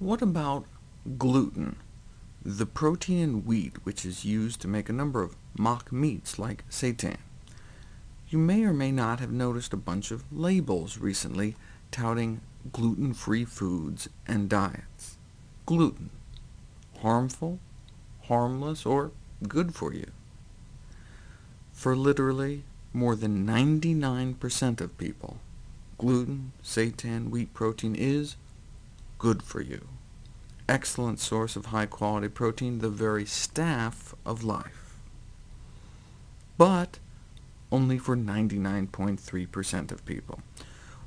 What about gluten, the protein in wheat which is used to make a number of mock meats like seitan? You may or may not have noticed a bunch of labels recently touting gluten-free foods and diets. Gluten, harmful, harmless, or good for you? For literally more than 99% of people, gluten, seitan, wheat protein is good for you. Excellent source of high-quality protein, the very staff of life. But only for 99.3% of people.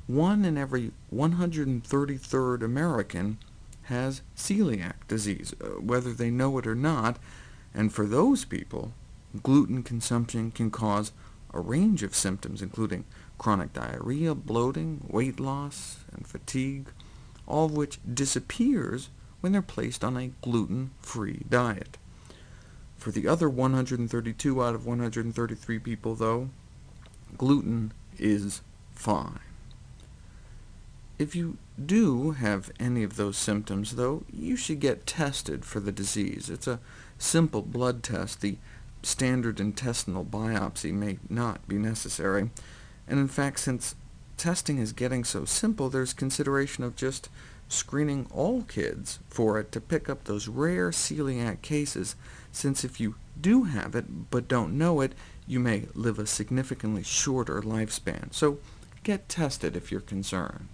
One in every 133rd American has celiac disease, uh, whether they know it or not, and for those people, gluten consumption can cause a range of symptoms, including chronic diarrhea, bloating, weight loss, and fatigue all of which disappears when they're placed on a gluten-free diet. For the other 132 out of 133 people, though, gluten is fine. If you do have any of those symptoms, though, you should get tested for the disease. It's a simple blood test. The standard intestinal biopsy may not be necessary, and in fact, since testing is getting so simple, there's consideration of just screening all kids for it to pick up those rare celiac cases, since if you do have it but don't know it, you may live a significantly shorter lifespan. So get tested if you're concerned.